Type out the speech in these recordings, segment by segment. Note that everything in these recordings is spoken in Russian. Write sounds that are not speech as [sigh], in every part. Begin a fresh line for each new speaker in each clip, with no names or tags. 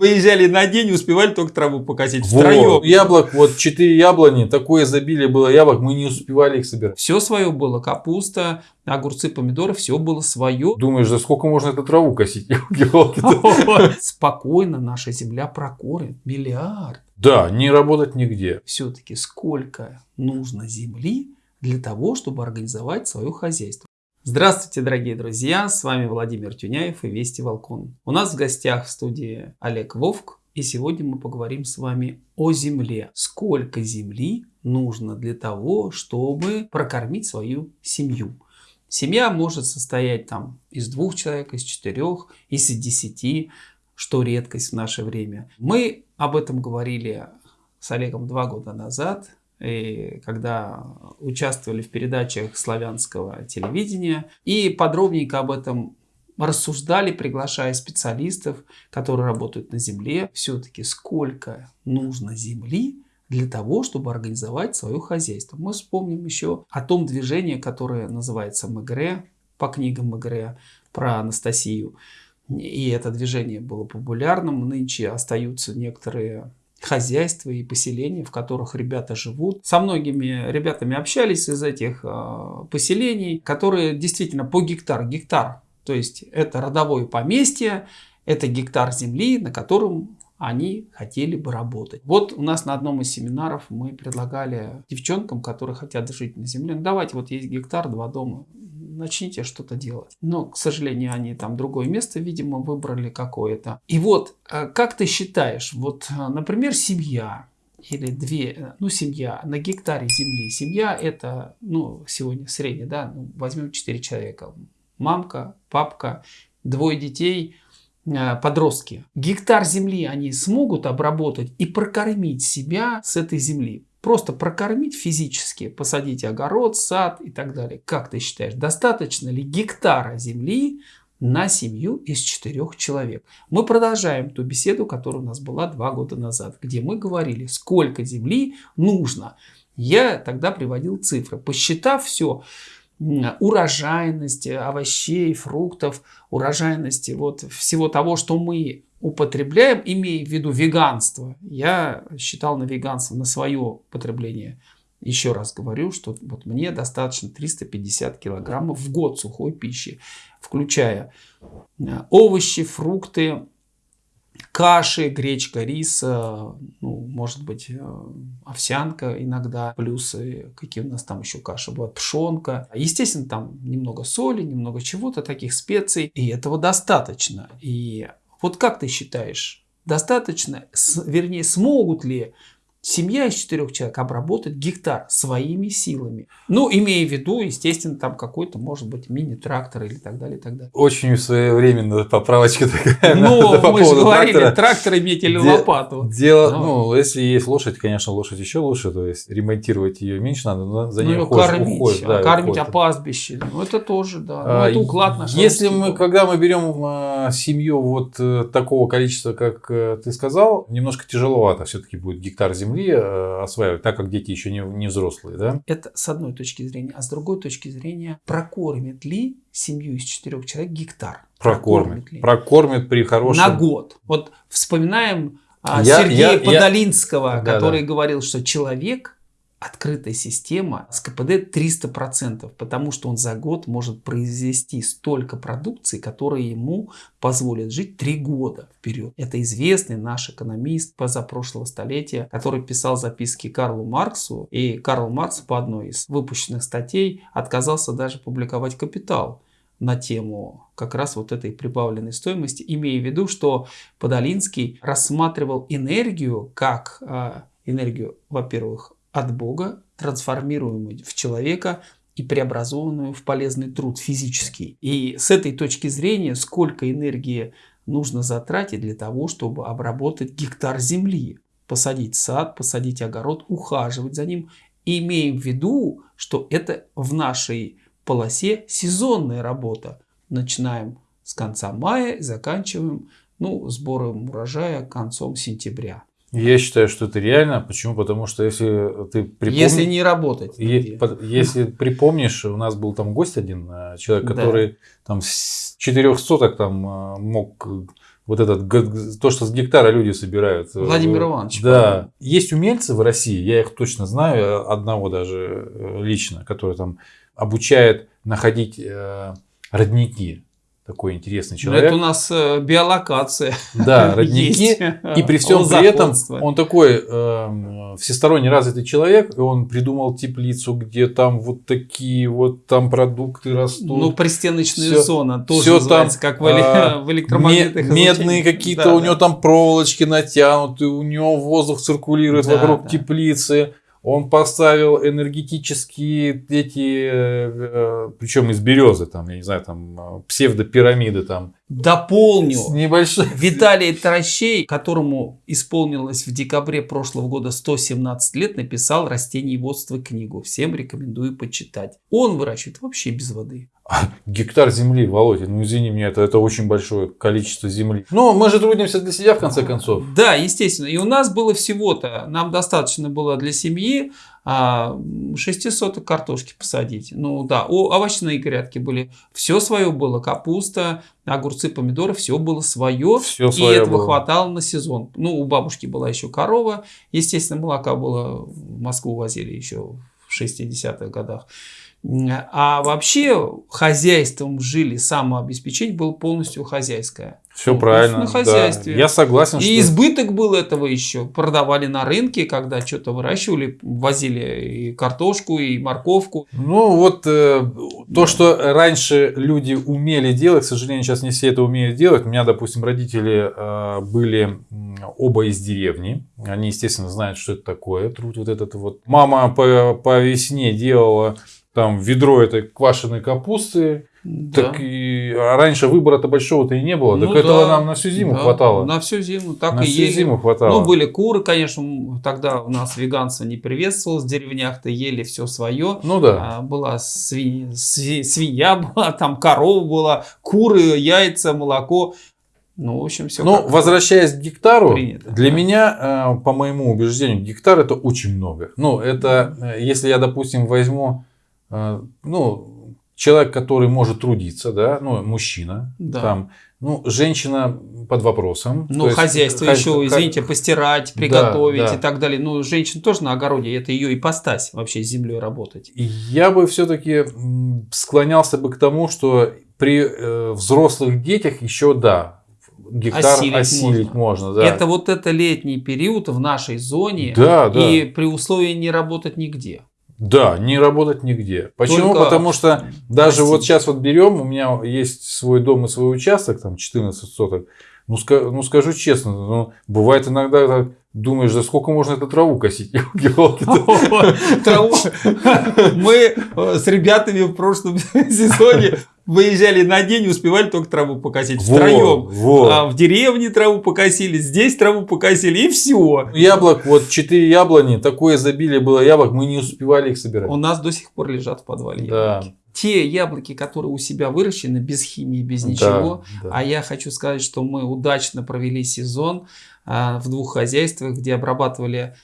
Выезжали на день, успевали только траву покосить втроем.
Вот. Яблок, вот четыре яблони, такое изобилие было яблок, мы не успевали их собирать.
Все свое было, капуста, огурцы, помидоры, все было свое.
Думаешь, за сколько можно эту траву косить? [laughs] [laughs]
Спокойно наша земля прокормит миллиард.
Да, не работать нигде.
Все-таки сколько нужно земли для того, чтобы организовать свое хозяйство. Здравствуйте, дорогие друзья! С вами Владимир Тюняев и Вести Волкон. У нас в гостях в студии Олег Вовк. И сегодня мы поговорим с вами о земле. Сколько земли нужно для того, чтобы прокормить свою семью. Семья может состоять там из двух человек, из четырех, из десяти, что редкость в наше время. Мы об этом говорили с Олегом два года назад и когда участвовали в передачах славянского телевидения. И подробненько об этом рассуждали, приглашая специалистов, которые работают на земле. Все-таки сколько нужно земли для того, чтобы организовать свое хозяйство. Мы вспомним еще о том движении, которое называется МГР, по книгам МГР про Анастасию. И это движение было популярным. Нынче остаются некоторые хозяйства и поселения, в которых ребята живут. Со многими ребятами общались из этих э, поселений, которые действительно по гектар, гектар, то есть это родовое поместье, это гектар земли, на котором они хотели бы работать. Вот у нас на одном из семинаров мы предлагали девчонкам, которые хотят жить на земле, ну давайте вот есть гектар, два дома, начните что-то делать. Но, к сожалению, они там другое место, видимо, выбрали какое-то. И вот, э, как ты считаешь, вот, э, например, семья, или две, э, ну, семья на гектаре земли. Семья это, ну, сегодня средняя, да, ну, возьмем 4 человека. Мамка, папка, двое детей, подростки. Гектар земли они смогут обработать и прокормить себя с этой земли. Просто прокормить физически, посадить огород, сад и так далее. Как ты считаешь, достаточно ли гектара земли на семью из четырех человек? Мы продолжаем ту беседу, которая у нас была два года назад, где мы говорили, сколько земли нужно. Я тогда приводил цифры. Посчитав все, урожайности овощей, фруктов, урожайности вот всего того, что мы употребляем, имея в виду веганство. Я считал на веганство, на свое потребление. Еще раз говорю, что вот мне достаточно 350 килограммов в год сухой пищи, включая э, овощи, фрукты, каши, гречка, рис, ну, может быть, э, овсянка иногда, плюс какие у нас там еще каши бывают, пшенка. Естественно, там немного соли, немного чего-то, таких специй, и этого достаточно. И вот как ты считаешь, достаточно, вернее, смогут ли семья из четырех человек обработать гектар своими силами. Ну, имея в виду, естественно, там какой-то, может быть, мини-трактор или так далее, и так далее.
Очень своевременно поправочка такая.
Ну, по мы же говорили, трактора. трактор иметь или Де лопату.
Дело, ну. ну, если есть лошадь, конечно, лошадь еще лучше, то есть ремонтировать ее меньше надо, но за ней ну, уход,
кормить, уход, да, кормить уход. пастбище, ну, это тоже, да, ну, это уклад наш.
Если мы, когда мы берем а, семью вот э, такого количества, как э, ты сказал, немножко тяжеловато все-таки будет гектар земли земли э, осваивать, так как дети еще не, не взрослые, да?
Это с одной точки зрения. А с другой точки зрения, прокормит ли семью из четырех человек гектар?
Прокормит. Прокормит, ли? прокормит при хорошем...
На год. Вот вспоминаем а, я, Сергея я, Подолинского, я... который да, да. говорил, что человек открытая система с КПД 300%, потому что он за год может произвести столько продукции, которая ему позволит жить три года вперед. Это известный наш экономист позапрошлого столетия, который писал записки Карлу Марксу, и Карл Маркс по одной из выпущенных статей отказался даже публиковать «Капитал» на тему как раз вот этой прибавленной стоимости, имея в виду, что Подолинский рассматривал энергию как э, энергию, во-первых, от Бога, трансформируемую в человека и преобразованную в полезный труд физический. И с этой точки зрения, сколько энергии нужно затратить для того, чтобы обработать гектар земли, посадить сад, посадить огород, ухаживать за ним, имея в виду, что это в нашей полосе сезонная работа. Начинаем с конца мая, заканчиваем ну, сбором урожая концом сентября.
Я считаю, что это реально. Почему? Потому что если ты
припомнишь... Если не работать.
Е- если припомнишь, у нас был там гость один, э, человек, который да. там с четырех соток там э, мог вот этот, то, что с гектара люди собирают.
Э, Владимир Иванович.
Да. Правильно. Есть умельцы в России, я их точно знаю, одного даже лично, который там обучает находить родники такой интересный человек.
это у нас э, биолокация.
Да, [laughs] родники. И при всем при этом он такой э, всесторонне развитый человек, и он придумал теплицу, где там вот такие вот там продукты растут.
Ну, пристеночная все, зона тоже все называется, там, как в, а, [laughs] в электромагнитных
Медные какие-то, да, у да. него там проволочки натянуты, у него воздух циркулирует да, вокруг да. теплицы. Он поставил энергетические эти, э, причем из березы, там, я не знаю, там э, псевдопирамиды там.
Дополню. Небольшой. Виталий Трощей, которому исполнилось в декабре прошлого года 117 лет, написал «Растениеводство» книгу. Всем рекомендую почитать. Он выращивает вообще без воды. [laughs]
Гектар земли, Володя, ну извини меня, это, это очень большое количество земли. Но мы же трудимся для себя в конце концов.
Да, естественно. И у нас было всего-то, нам достаточно было для семьи а, 6 соток картошки посадить. Ну да, о, овощные грядки были. Все свое было, капуста, огурцы, помидоры, все было свое. Все и свое этого было. хватало на сезон. Ну, у бабушки была еще корова. Естественно, молока было, в Москву возили еще в 60-х годах. А вообще хозяйством жили, самообеспечение было полностью хозяйское.
Все ну, правильно. На хозяйстве. Да. Я согласен.
И что... избыток был этого еще. Продавали на рынке, когда что-то выращивали, возили и картошку, и морковку.
Ну вот э, то, что раньше люди умели делать, к сожалению, сейчас не все это умеют делать. У меня, допустим, родители э, были оба из деревни. Они, естественно, знают, что это такое. Труд вот этот вот. Мама по, по весне делала там ведро этой квашеной капусты. Да. Так и а раньше выбора-то большого-то и не было. Ну, так да, этого нам на всю зиму да, хватало.
На всю зиму так
на
и
всю ели. зиму хватало.
Ну, были куры, конечно, тогда у нас веганство не приветствовалось. В деревнях-то ели все свое.
Ну да.
А, была свинья, свинья [laughs] была, там корова была, куры, яйца, молоко. Ну, в общем, все.
Ну, возвращаясь к гектару, принято. для меня, э, по моему убеждению, гектар это очень много. Ну, это, э, если я, допустим, возьму ну, человек, который может трудиться, да, ну, мужчина, да. там, ну, женщина под вопросом.
Ну, То хозяйство есть, еще, хозя... извините, постирать, приготовить да, да. и так далее. Ну, женщина тоже на огороде, это ее ипостась вообще с землей работать.
Я бы все-таки склонялся бы к тому, что при э, взрослых детях еще да, гектар осилить, осилить можно. можно да.
Это вот это летний период в нашей зоне да, и да. при условии не работать нигде.
Да, не работать нигде. Почему? Только... Потому что даже Простите. вот сейчас вот берем, у меня есть свой дом и свой участок, там 14 соток. Ну, ска- ну скажу честно, ну, бывает иногда так, думаешь, за сколько можно эту траву косить? [laughs] [laughs]
Траву. Мы э, с ребятами в прошлом [laughs] сезоне выезжали на день успевали только траву покосить втроем. Вот. А в деревне траву покосили, здесь траву покосили и все.
Яблок, вот четыре яблони, такое изобилие было яблок, мы не успевали их собирать.
У нас до сих пор лежат в подвале яблоки. Да те яблоки, которые у себя выращены без химии, без ничего. Да, да. А я хочу сказать, что мы удачно провели сезон а, в двух хозяйствах, где обрабатывали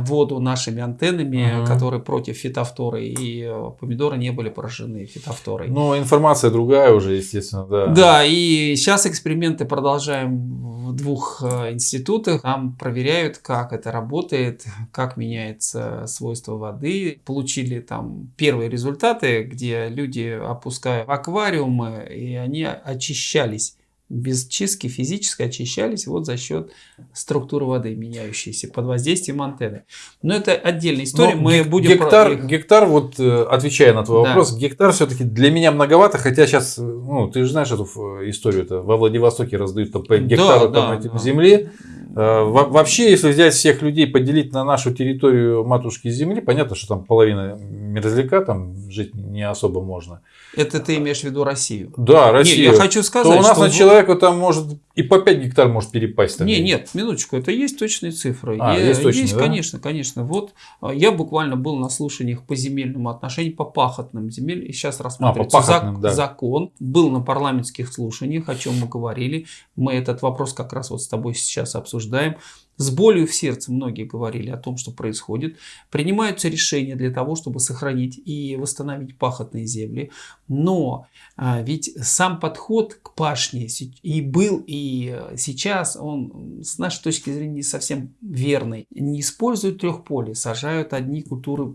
воду нашими антеннами, угу. которые против фитофторы, и э, помидоры не были поражены фитофторой.
Ну, информация другая уже, естественно, да.
Да, и сейчас эксперименты продолжаем в двух э, институтах. Там проверяют, как это работает, как меняется свойство воды. Получили там первые результаты, где люди опускают аквариумы, и они очищались без чистки физически очищались вот за счет структуры воды, меняющейся под воздействием антенны. Но это отдельная история. Но Мы будем
гектар, про... гектар, вот э, отвечая на твой да. вопрос, гектар все-таки для меня многовато, хотя сейчас, ну, ты же знаешь эту историю, это во Владивостоке раздают там, по гектару да, там, да, этим да. земли. Э, вообще, если взять всех людей, поделить на нашу территорию матушки Земли, понятно, что там половина мерзляка, там жить не особо можно.
Это ты имеешь в виду Россию?
Да, Россию.
Не, я хочу сказать,
то у нас что... на человека там может и по 5 гектар может перепасть. Там
не, нет, минуточку, это есть точные цифры. А, я, есть точные, есть, да? конечно, конечно. Вот а, я буквально был на слушаниях по земельному отношению, по пахотным земель, и сейчас рассматривается а, зак- да. закон. Был на парламентских слушаниях, о чем мы говорили. Мы этот вопрос как раз вот с тобой сейчас обсуждаем с болью в сердце многие говорили о том, что происходит. Принимаются решения для того, чтобы сохранить и восстановить пахотные земли. Но а, ведь сам подход к пашне и был, и сейчас он с нашей точки зрения не совсем верный. Не используют трехполе, сажают одни культуры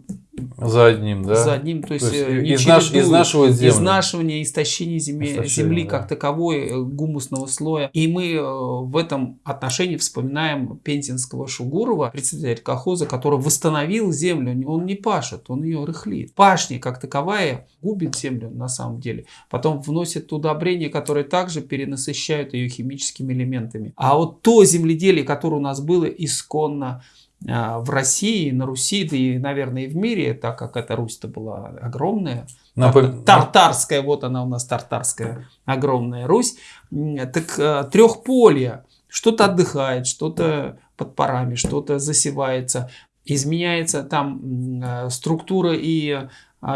за одним, да?
За одним, то есть, то есть
э, из, наш, из нашего земли.
Изнашивание, истощение земли, истощение, земли да. как таковой, э, гумусного слоя. И мы э, в этом отношении вспоминаем пензенского Шугурова, председателя колхоза, который восстановил землю. Он не пашет, он ее рыхлит. Пашня как таковая губит землю на самом деле. Потом вносит удобрения, которые также перенасыщают ее химическими элементами. А вот то земледелие, которое у нас было исконно, в России, на Руси, да и, наверное, и в мире, так как эта Русь-то была огромная, Напом... тартарская, вот она у нас тартарская огромная Русь, так а, трехполье, что-то отдыхает, что-то под парами, что-то засевается, изменяется там а, структура и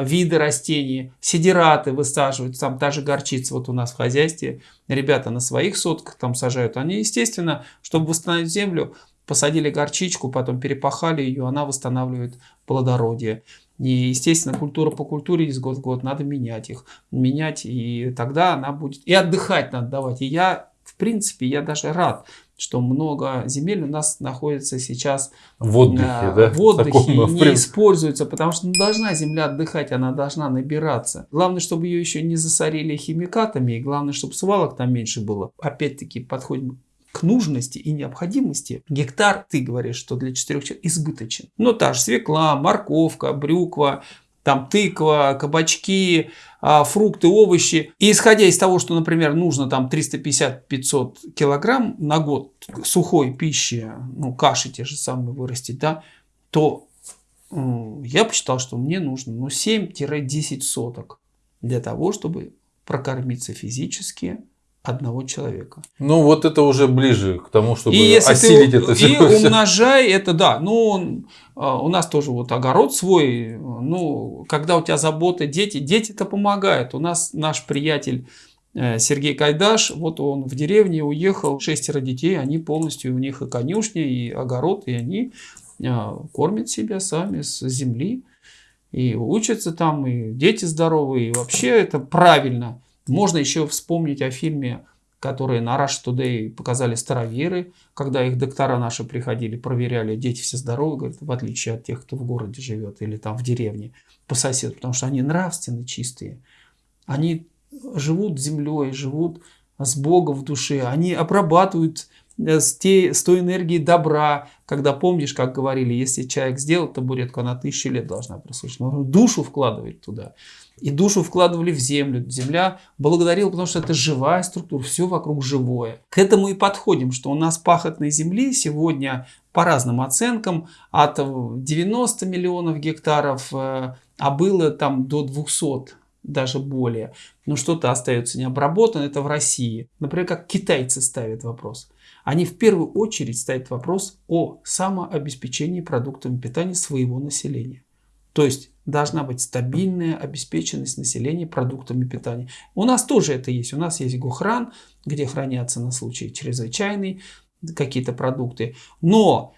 виды растений, сидираты высаживают, там та же горчица вот у нас в хозяйстве, ребята на своих сотках там сажают, они, естественно, чтобы восстановить землю, посадили горчичку, потом перепахали ее, она восстанавливает плодородие. И, естественно, культура по культуре из год в год надо менять их. Менять, и тогда она будет... И отдыхать надо давать. И я, в принципе, я даже рад, что много земель у нас находится сейчас
в отдыхе, э,
да? в отдыхе Таком, и не используется, потому что не должна земля отдыхать, она должна набираться. Главное, чтобы ее еще не засорили химикатами, и главное, чтобы свалок там меньше было. Опять-таки подходим нужности и необходимости гектар, ты говоришь, что для четырех человек избыточен. Но та же свекла, морковка, брюква, там тыква, кабачки, а, фрукты, овощи. И исходя из того, что, например, нужно там 350-500 килограмм на год сухой пищи, ну, каши те же самые вырастить, да, то я посчитал, что мне нужно ну, 7-10 соток для того, чтобы прокормиться физически, одного человека.
Ну, вот это уже ближе к тому, чтобы и если осилить
ты,
это
все. И умножай это, да. Ну, а, у нас тоже вот огород свой. Ну, когда у тебя заботы, дети, дети-то помогают. У нас наш приятель э, Сергей Кайдаш, вот он в деревне уехал, шестеро детей, они полностью, у них и конюшня, и огород, и они а, кормят себя сами с земли. И учатся там, и дети здоровые, и вообще это правильно. Можно еще вспомнить о фильме, который на Rush Today показали староверы, когда их доктора наши приходили, проверяли, дети все здоровы, говорят, в отличие от тех, кто в городе живет или там в деревне по соседу, потому что они нравственно чистые. Они живут землей, живут с Богом в душе, они обрабатывают с, те, с той энергией добра, когда помнишь, как говорили, если человек сделал табуретку, она тысячу лет должна прослужить. Он душу вкладывает туда и душу вкладывали в землю. Земля благодарила, потому что это живая структура, все вокруг живое. К этому и подходим, что у нас пахотной земли сегодня по разным оценкам от 90 миллионов гектаров, э, а было там до 200 даже более. Но что-то остается необработанным, это в России. Например, как китайцы ставят вопрос. Они в первую очередь ставят вопрос о самообеспечении продуктами питания своего населения. То есть должна быть стабильная обеспеченность населения продуктами питания. У нас тоже это есть. У нас есть Гохран, где хранятся на случай чрезвычайный какие-то продукты. Но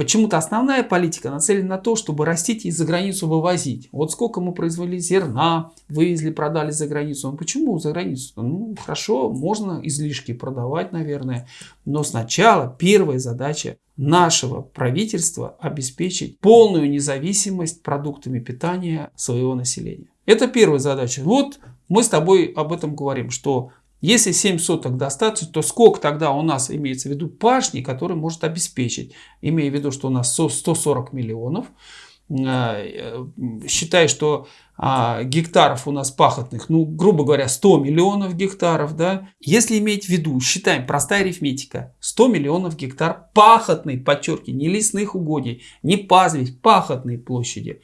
Почему-то основная политика нацелена на то, чтобы растить и за границу вывозить. Вот сколько мы произвели зерна, вывезли, продали за границу. Ну почему за границу? Ну хорошо, можно излишки продавать, наверное. Но сначала первая задача нашего правительства обеспечить полную независимость продуктами питания своего населения. Это первая задача. Вот мы с тобой об этом говорим, что если 7 соток достаточно, то сколько тогда у нас имеется в виду пашни, который может обеспечить, имея в виду, что у нас 140 миллионов, э, считай, что а, гектаров у нас пахотных, ну, грубо говоря, 100 миллионов гектаров, да. Если иметь в виду, считаем, простая арифметика, 100 миллионов гектар пахотной, подчеркиваю, не лесных угодий, не пастбищ, пахотной площади.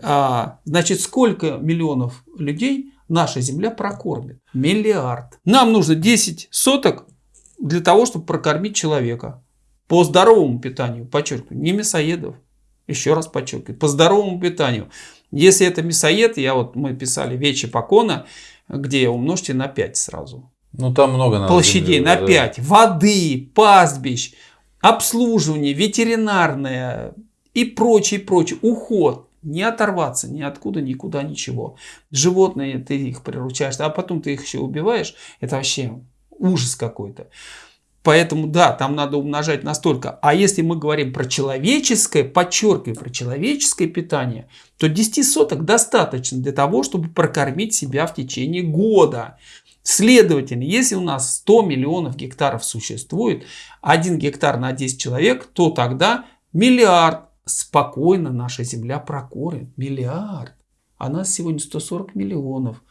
А, значит, сколько миллионов людей наша земля прокормит. Миллиард. Нам нужно 10 соток для того, чтобы прокормить человека. По здоровому питанию, подчеркиваю, не мясоедов. Еще раз подчеркиваю, по здоровому питанию. Если это мясоед, я вот мы писали Вечи Покона, где умножьте на 5 сразу.
Ну там много надо.
Площадей земли, на да. 5. Воды, пастбищ, обслуживание, ветеринарное и прочее, прочее, уход. Не оторваться ни откуда, никуда, ничего. Животные, ты их приручаешь, а потом ты их еще убиваешь. Это вообще ужас какой-то. Поэтому да, там надо умножать настолько. А если мы говорим про человеческое, подчеркиваю, про человеческое питание, то 10 соток достаточно для того, чтобы прокормить себя в течение года. Следовательно, если у нас 100 миллионов гектаров существует, 1 гектар на 10 человек, то тогда миллиард спокойно наша земля прокормит. Миллиард. А нас сегодня 140 миллионов.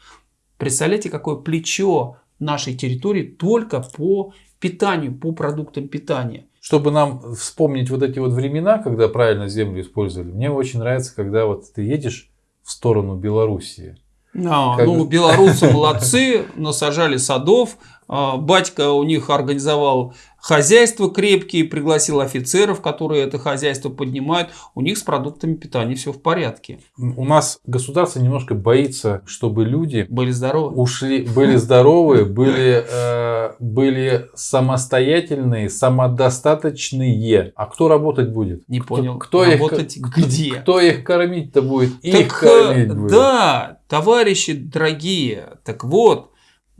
Представляете, какое плечо нашей территории только по питанию, по продуктам питания.
Чтобы нам вспомнить вот эти вот времена, когда правильно землю использовали, мне очень нравится, когда вот ты едешь в сторону Белоруссии.
А, как... Ну, белорусы молодцы, [laughs] насажали садов. А, батька у них организовал хозяйство крепкие, пригласил офицеров, которые это хозяйство поднимают, у них с продуктами питания все в порядке.
У нас государство немножко боится, чтобы люди
были здоровы,
ушли, были здоровы, были, э, были самостоятельные, самодостаточные. А кто работать будет?
Не понял.
Кто, кто работать их, где? Кто их кормить-то будет? Так, их кормить
э, будет. Да, товарищи дорогие, так вот,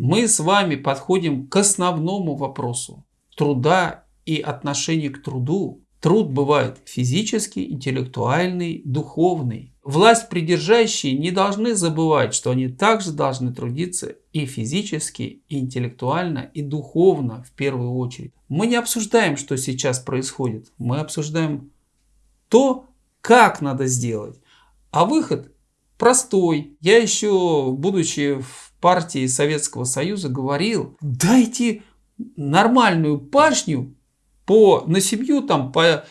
мы с вами подходим к основному вопросу труда и отношения к труду. Труд бывает физический, интеллектуальный, духовный. Власть придержащие не должны забывать, что они также должны трудиться и физически, и интеллектуально, и духовно в первую очередь. Мы не обсуждаем, что сейчас происходит. Мы обсуждаем то, как надо сделать. А выход простой. Я еще, будучи в партии Советского Союза, говорил, дайте нормальную пашню по, на семью там по,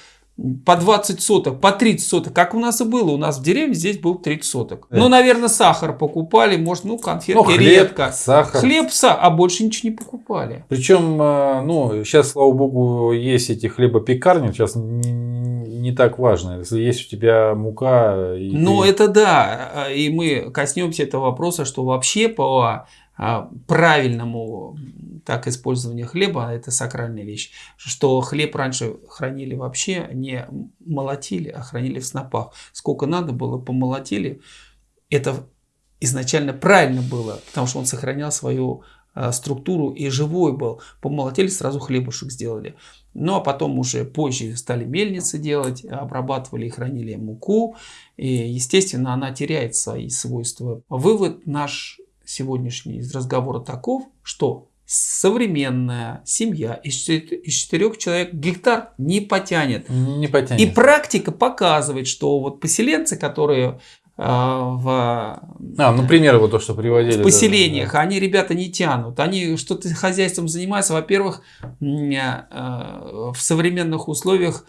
по 20 соток, по 30 соток, как у нас и было. У нас в деревне здесь был 30 соток. Да. Ну, наверное, сахар покупали, может, ну, конфетки ну, хлеб, редко.
Сахар.
Хлеб, а больше ничего не покупали.
Причем, э, ну, сейчас, слава богу, есть эти хлебопекарни, сейчас не, не так важно. Если есть у тебя мука...
И ну, ты... это да. И мы коснемся этого вопроса, что вообще по а, правильному так использования хлеба, а это сакральная вещь, что хлеб раньше хранили вообще не молотили, а хранили в снопах. Сколько надо было, помолотили. Это изначально правильно было, потому что он сохранял свою а, структуру и живой был. Помолотили, сразу хлебушек сделали. Ну а потом уже позже стали мельницы делать, обрабатывали и хранили муку. И, естественно, она теряет свои свойства. Вывод наш сегодняшний из разговора таков, что современная семья из четырех человек гектар не потянет.
Не потянет.
И практика показывает, что вот поселенцы, которые а, в,
а, ну, примеры вот то, что приводили.
В поселениях, да, да. они, ребята, не тянут. Они что-то хозяйством занимаются. Во-первых, а, в современных условиях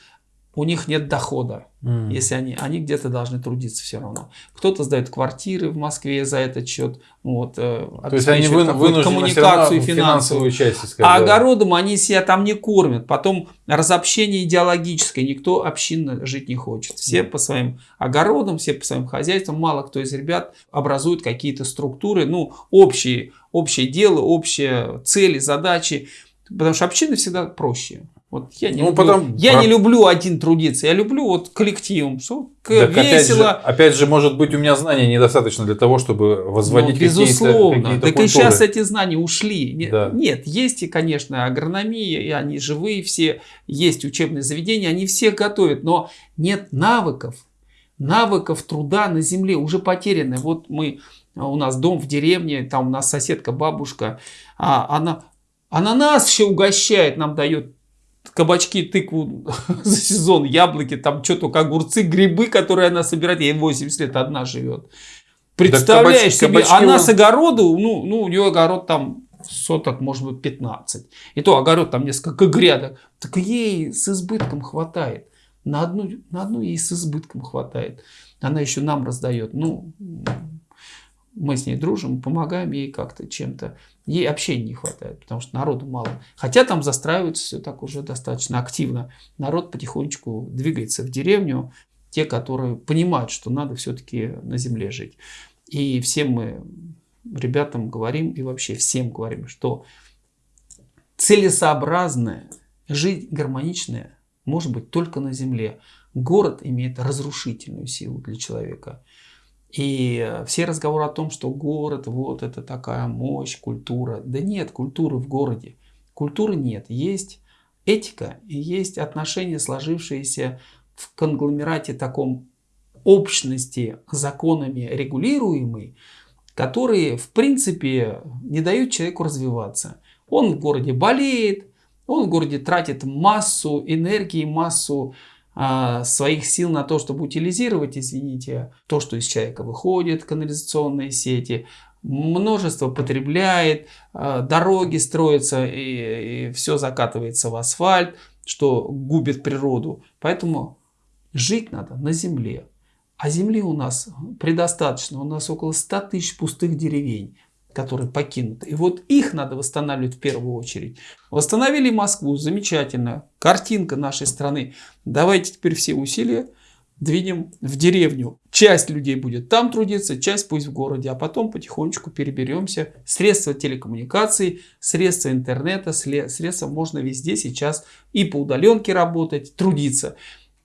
у них нет дохода, mm. если они, они где-то должны трудиться все равно. Кто-то сдает квартиры в Москве за этот счет, вот,
э, то есть они вы, вынуждены коммуникацию и финансовую часть
искать. А да. огородом они себя там не кормят. Потом разобщение идеологическое, никто общинно жить не хочет. Все mm. по своим огородам, все по своим хозяйствам, мало кто из ребят образует какие-то структуры, ну, общие, общее дело, общие цели, задачи. Потому что община всегда проще. Вот я не, ну, люблю, потом... я не люблю один трудиться, я люблю вот коллективом, что так весело.
Опять же, опять же, может быть, у меня знаний недостаточно для того, чтобы возводить ну,
безусловно. какие-то Так культуры. и сейчас эти знания ушли. Да. Нет, есть и, конечно, агрономия, и они живые все, есть учебные заведения, они всех готовят, но нет навыков, навыков труда на земле уже потеряны. Вот мы, у нас дом в деревне, там у нас соседка, бабушка, а она, она нас еще угощает, нам дает кабачки, тыкву [laughs] за сезон, яблоки, там что только огурцы, грибы, которые она собирает. Ей 80 лет одна живет. Представляешь да, кабачки, себе, она с огороду, ну, ну, у нее огород там соток, может быть, 15. И то огород там несколько грядок. Так ей с избытком хватает. На одну, на одну ей с избытком хватает. Она еще нам раздает. Ну, мы с ней дружим, помогаем ей как-то чем-то. Ей общения не хватает, потому что народу мало. Хотя там застраивается все так уже достаточно активно. Народ потихонечку двигается в деревню. Те, которые понимают, что надо все-таки на земле жить. И всем мы ребятам говорим, и вообще всем говорим, что целесообразное, жить гармоничное может быть только на земле. Город имеет разрушительную силу для человека. И все разговоры о том, что город, вот это такая мощь, культура. Да нет культуры в городе. Культуры нет. Есть этика и есть отношения, сложившиеся в конгломерате таком общности, законами регулируемой, которые в принципе не дают человеку развиваться. Он в городе болеет, он в городе тратит массу энергии, массу а, своих сил на то, чтобы утилизировать, извините, то, что из человека выходит, канализационные сети, множество потребляет, а, дороги строятся и, и все закатывается в асфальт, что губит природу. Поэтому жить надо на земле. А земли у нас предостаточно. У нас около 100 тысяч пустых деревень которые покинуты. И вот их надо восстанавливать в первую очередь. Восстановили Москву, замечательно. Картинка нашей страны. Давайте теперь все усилия двинем в деревню. Часть людей будет там трудиться, часть пусть в городе, а потом потихонечку переберемся. Средства телекоммуникаций, средства интернета, средства можно везде сейчас и по удаленке работать, трудиться.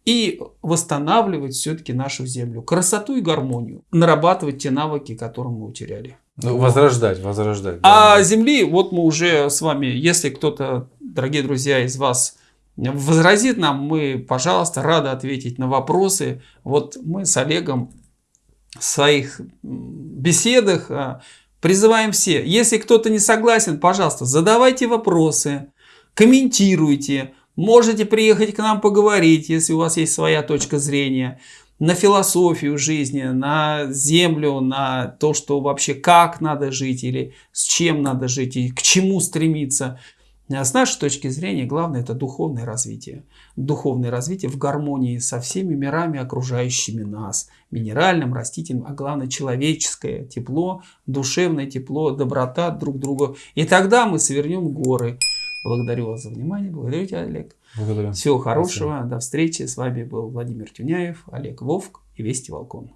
И восстанавливать все-таки нашу землю. Красоту и гармонию. Нарабатывать те навыки, которые мы утеряли.
Ну, возрождать, возрождать.
А Земли, вот мы уже с вами, если кто-то, дорогие друзья, из вас возразит нам, мы, пожалуйста, рады ответить на вопросы. Вот мы с Олегом в своих беседах а, призываем все. Если кто-то не согласен, пожалуйста, задавайте вопросы, комментируйте. Можете приехать к нам поговорить, если у вас есть своя точка зрения на философию жизни, на землю, на то, что вообще как надо жить или с чем надо жить и к чему стремиться. А с нашей точки зрения главное это духовное развитие. Духовное развитие в гармонии со всеми мирами, окружающими нас. Минеральным, растительным, а главное человеческое тепло, душевное тепло, доброта друг к другу. И тогда мы свернем горы. Благодарю вас за внимание. Благодарю тебя, Олег.
Благодарю.
Всего хорошего. Спасибо. До встречи. С вами был Владимир Тюняев, Олег Вовк и Вести Волкон.